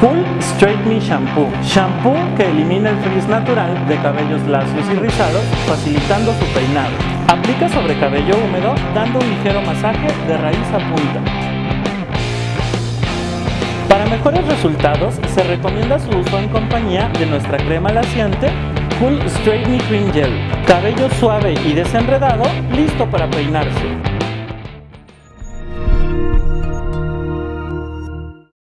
Cool Straight Me Shampoo. Shampoo que elimina el frizz natural de cabellos lacios y rizados, facilitando su peinado. Aplica sobre cabello húmedo, dando un ligero masaje de raíz a punta. Para mejores resultados, se recomienda su uso en compañía de nuestra crema laciante Cool Straight Me Cream Gel. Cabello suave y desenredado, listo para peinarse.